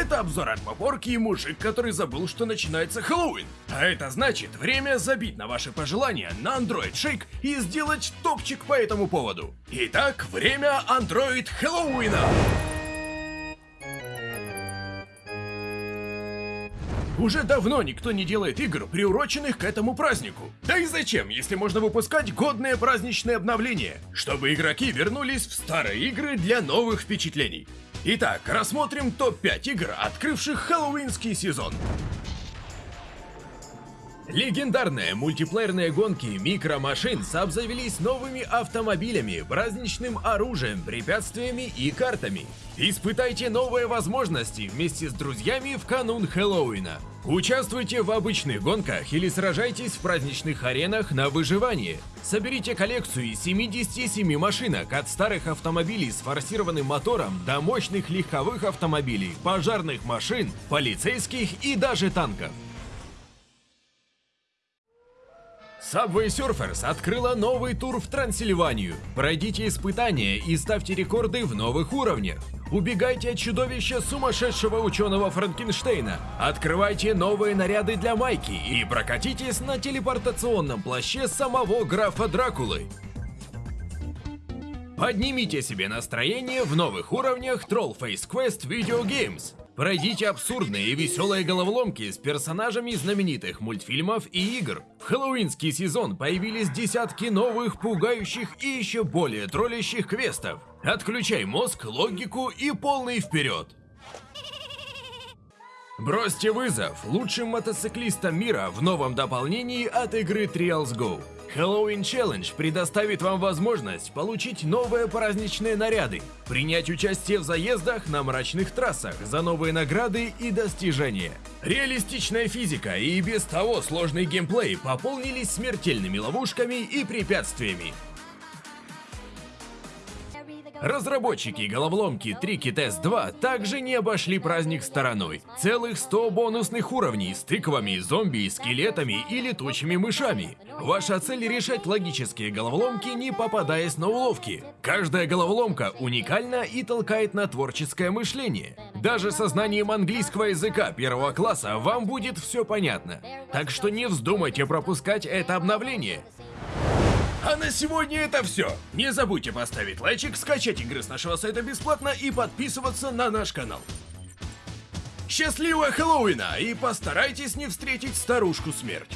Это обзор от Попорки и мужик, который забыл, что начинается Хэллоуин. А это значит, время забить на ваши пожелания на Android Shake и сделать топчик по этому поводу. Итак, время Android Хэллоуина! Уже давно никто не делает игр, приуроченных к этому празднику. Да и зачем, если можно выпускать годные праздничные обновления, чтобы игроки вернулись в старые игры для новых впечатлений. Итак, рассмотрим топ-5 игр, открывших хэллоуинский сезон. Легендарные мультиплеерные гонки микромашин обзавелись новыми автомобилями, праздничным оружием, препятствиями и картами. Испытайте новые возможности вместе с друзьями в канун Хэллоуина. Участвуйте в обычных гонках или сражайтесь в праздничных аренах на выживание. Соберите коллекцию из 77 машинок от старых автомобилей с форсированным мотором до мощных легковых автомобилей, пожарных машин, полицейских и даже танков. Subway Surfers открыла новый тур в Трансильванию. Пройдите испытания и ставьте рекорды в новых уровнях. Убегайте от чудовища сумасшедшего ученого Франкенштейна. Открывайте новые наряды для Майки и прокатитесь на телепортационном плаще самого графа Дракулы. Поднимите себе настроение в новых уровнях Troll Face Quest Video Games. Пройдите абсурдные и веселые головоломки с персонажами знаменитых мультфильмов и игр. В хэллоуинский сезон появились десятки новых, пугающих и еще более троллящих квестов. Отключай мозг, логику и полный вперед! Бросьте вызов лучшим мотоциклистам мира в новом дополнении от игры Trials Go. Halloween Challenge предоставит вам возможность получить новые праздничные наряды, принять участие в заездах на мрачных трассах за новые награды и достижения. Реалистичная физика и без того сложный геймплей пополнились смертельными ловушками и препятствиями. Разработчики головоломки Tricky Test 2 также не обошли праздник стороной. Целых 100 бонусных уровней с тыквами, зомби, скелетами и летучими мышами. Ваша цель решать логические головоломки, не попадаясь на уловки. Каждая головоломка уникальна и толкает на творческое мышление. Даже со знанием английского языка первого класса вам будет все понятно. Так что не вздумайте пропускать это обновление. А на сегодня это все. Не забудьте поставить лайчик, скачать игры с нашего сайта бесплатно и подписываться на наш канал. Счастливого Хэллоуина и постарайтесь не встретить старушку смерть.